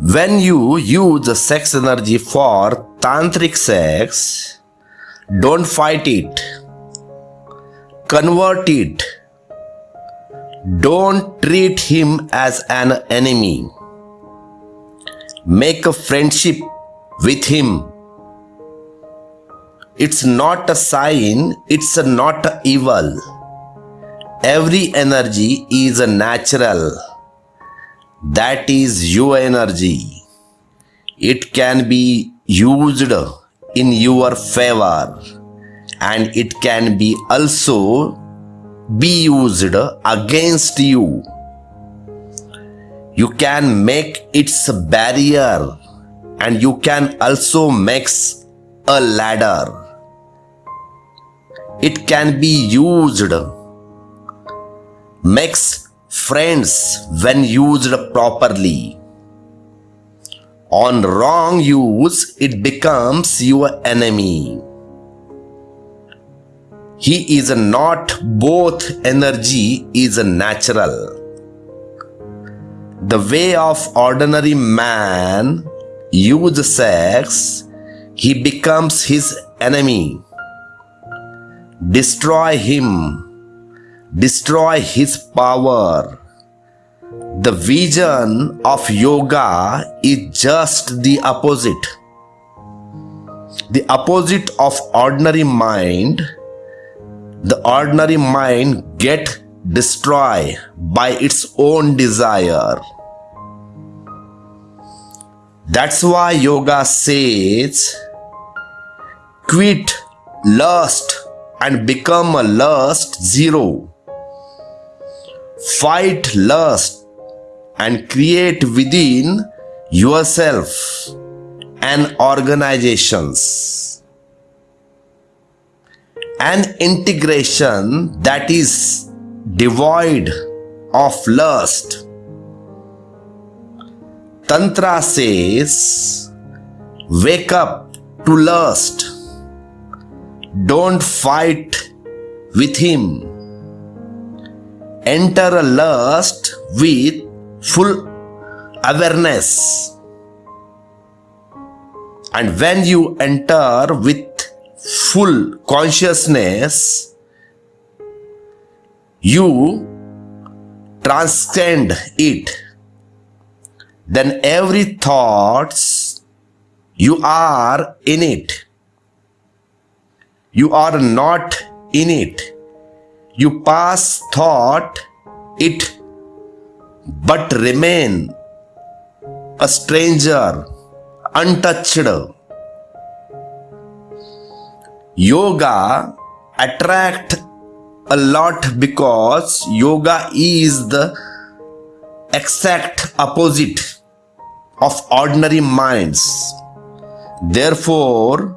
When you use the sex energy for tantric sex, don't fight it. Convert it. Don't treat him as an enemy. Make a friendship with him. It's not a sign, it's not evil. Every energy is natural. That is your energy. It can be used in your favor and it can be also be used against you. You can make its barrier and you can also make a ladder. It can be used. Makes friends when used properly. On wrong use, it becomes your enemy. He is not both energy is natural. The way of ordinary man use sex, he becomes his enemy. Destroy him, destroy his power. The vision of yoga is just the opposite. The opposite of ordinary mind the ordinary mind get destroyed by its own desire. That's why yoga says, quit lust and become a lust zero. Fight lust and create within yourself and organizations an integration that is devoid of lust. Tantra says, wake up to lust. Don't fight with him. Enter a lust with full awareness. And when you enter with full consciousness, you transcend it. Then every thoughts, you are in it. You are not in it. You pass thought it, but remain a stranger, untouched. Yoga attract a lot because yoga is the exact opposite of ordinary minds. Therefore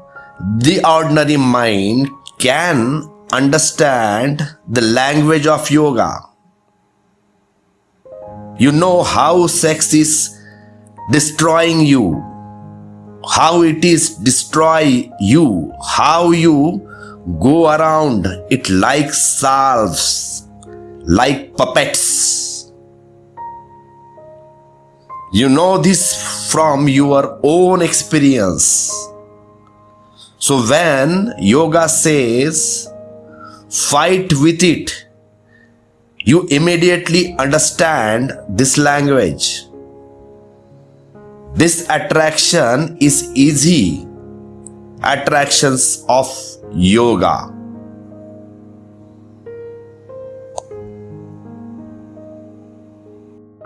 the ordinary mind can understand the language of yoga you know how sex is destroying you how it is destroy you, how you go around it like salves, like puppets. You know this from your own experience. So when yoga says, fight with it, you immediately understand this language. This attraction is easy attractions of yoga.